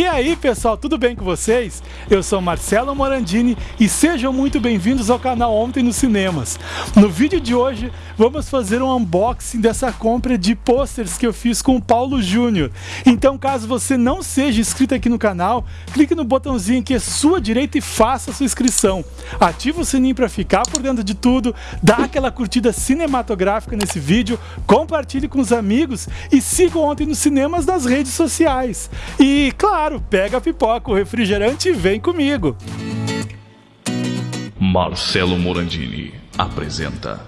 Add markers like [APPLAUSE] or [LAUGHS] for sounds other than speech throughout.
E aí pessoal, tudo bem com vocês? Eu sou Marcelo Morandini e sejam muito bem-vindos ao canal Ontem nos Cinemas. No vídeo de hoje vamos fazer um unboxing dessa compra de posters que eu fiz com o Paulo Júnior. Então caso você não seja inscrito aqui no canal, clique no botãozinho aqui à sua direita e faça a sua inscrição. Ative o sininho para ficar por dentro de tudo, dá aquela curtida cinematográfica nesse vídeo, compartilhe com os amigos e siga Ontem nos Cinemas nas redes sociais. E claro, claro, pega a pipoca, o refrigerante e vem comigo. Marcelo Morandini apresenta.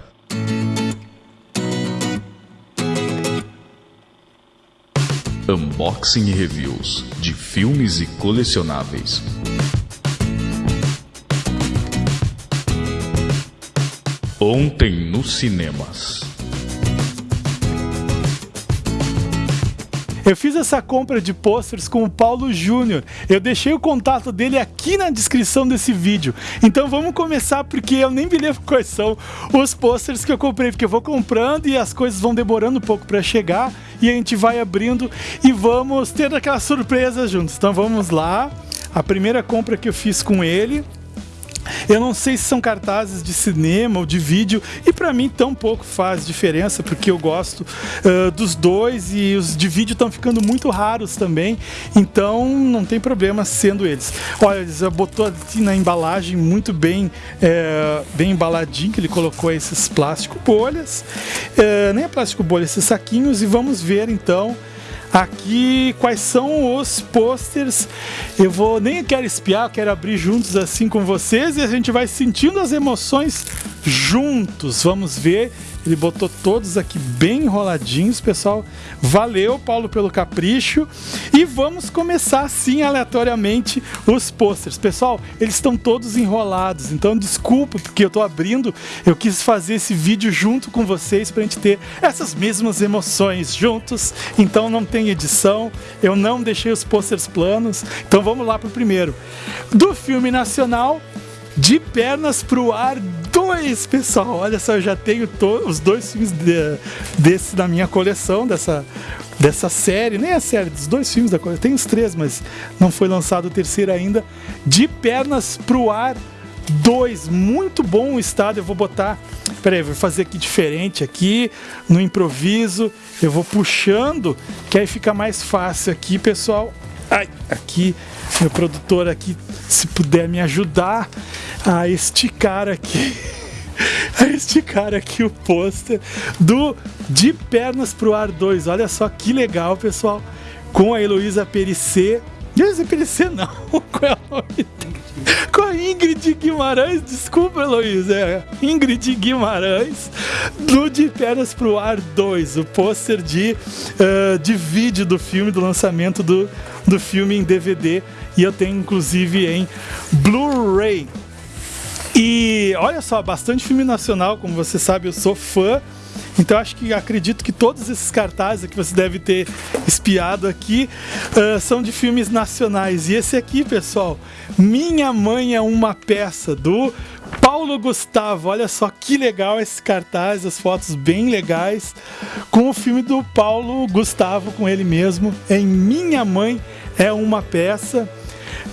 Unboxing e reviews de filmes e colecionáveis. Ontem nos cinemas. Eu fiz essa compra de posters com o Paulo Júnior. Eu deixei o contato dele aqui na descrição desse vídeo. Então vamos começar porque eu nem me lembro quais são os posters que eu comprei, porque eu vou comprando e as coisas vão demorando um pouco para chegar e a gente vai abrindo e vamos ter aquela surpresa juntos. Então vamos lá. A primeira compra que eu fiz com ele eu não sei se são cartazes de cinema ou de vídeo, e para mim tão pouco faz diferença, porque eu gosto uh, dos dois e os de vídeo estão ficando muito raros também, então não tem problema sendo eles. Olha, ele botou aqui na embalagem muito bem, é, bem embaladinho, que ele colocou esses plástico bolhas, é, nem é plástico bolha, esses saquinhos, e vamos ver então aqui quais são os posters. Eu vou nem quero espiar, quero abrir juntos assim com vocês e a gente vai sentindo as emoções juntos. Vamos ver ele botou todos aqui bem enroladinhos, pessoal. Valeu, Paulo, pelo capricho. E vamos começar assim, aleatoriamente, os posters. Pessoal, eles estão todos enrolados, então desculpa porque eu estou abrindo. Eu quis fazer esse vídeo junto com vocês para a gente ter essas mesmas emoções juntos. Então não tem edição, eu não deixei os posters planos. Então vamos lá para o primeiro. Do filme nacional, De Pernas pro Ar dois, pessoal. Olha só, eu já tenho os dois filmes de, desse na minha coleção, dessa, dessa série, nem a série, dos dois filmes da coleção. Tem os três, mas não foi lançado o terceiro ainda. De Pernas pro Ar 2, muito bom o estado. Eu vou botar, peraí, vou fazer aqui diferente aqui, no improviso. Eu vou puxando, que aí fica mais fácil aqui, pessoal. Ai, aqui, meu produtor aqui, se puder me ajudar a esticar aqui [LAUGHS] a esticar aqui o pôster do De Pernas pro Ar 2. Olha só que legal, pessoal. Com a Heloísa Perissé. Heloísa Perissé não, [LAUGHS] Com a Ingrid Guimarães, desculpa Heloísa, é Ingrid Guimarães, do De Pernas pro Ar 2, o pôster de, uh, de vídeo do filme, do lançamento do, do filme em DVD, e eu tenho inclusive em Blu-ray. E olha só, bastante filme nacional, como você sabe, eu sou fã. Então acho que acredito que todos esses cartazes que você deve ter espiado aqui uh, são de filmes nacionais. E esse aqui, pessoal, Minha Mãe é uma peça do Paulo Gustavo. Olha só que legal esse cartaz, as fotos bem legais com o filme do Paulo Gustavo com ele mesmo em Minha Mãe é uma peça.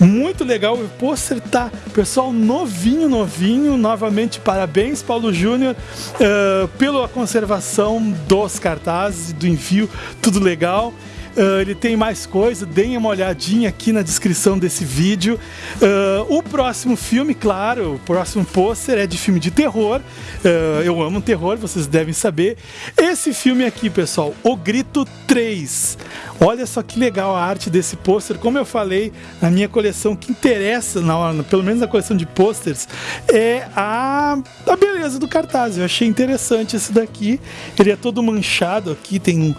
Muito legal, o pôster tá, pessoal, novinho, novinho. Novamente, parabéns, Paulo Júnior, uh, pela conservação dos cartazes, do envio, tudo legal. Uh, ele tem mais coisa, deem uma olhadinha aqui na descrição desse vídeo. Uh, o próximo filme, claro, o próximo pôster é de filme de terror. Uh, eu amo terror, vocês devem saber. Esse filme aqui, pessoal, O Grito 3. Olha só que legal a arte desse pôster. Como eu falei, na minha coleção, que interessa, na, pelo menos na coleção de pôsteres, é a, a beleza do cartaz. Eu achei interessante esse daqui. Ele é todo manchado aqui, tem,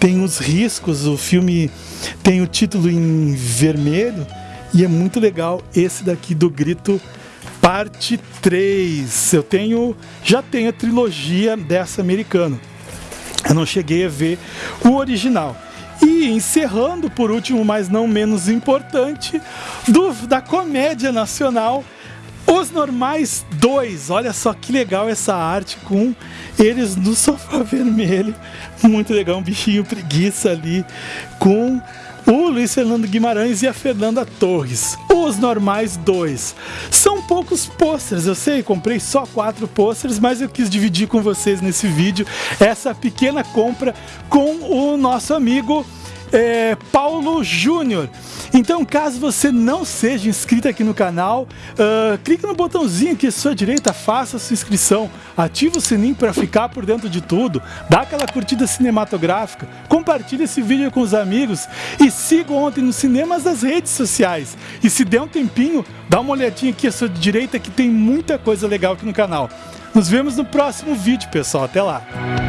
tem os riscos, o filme tem o título em vermelho e é muito legal esse daqui do Grito parte 3. Eu tenho, já tenho a trilogia dessa americana. Eu não cheguei a ver o original. E encerrando por último, mas não menos importante, do, da comédia nacional os Normais 2, olha só que legal essa arte com eles no sofá [LAUGHS] vermelho. Muito legal, um bichinho preguiça ali com o Luiz Fernando Guimarães e a Fernanda Torres. Os normais dois. São poucos posters, eu sei, comprei só quatro posters, mas eu quis dividir com vocês nesse vídeo essa pequena compra com o nosso amigo é, Paulo Júnior. Então, caso você não seja inscrito aqui no canal, uh, clique no botãozinho aqui à sua direita, faça a sua inscrição, ative o sininho para ficar por dentro de tudo, dá aquela curtida cinematográfica, compartilhe esse vídeo com os amigos e siga ontem nos cinemas das redes sociais. E se der um tempinho, dá uma olhadinha aqui à sua direita que tem muita coisa legal aqui no canal. Nos vemos no próximo vídeo, pessoal. Até lá!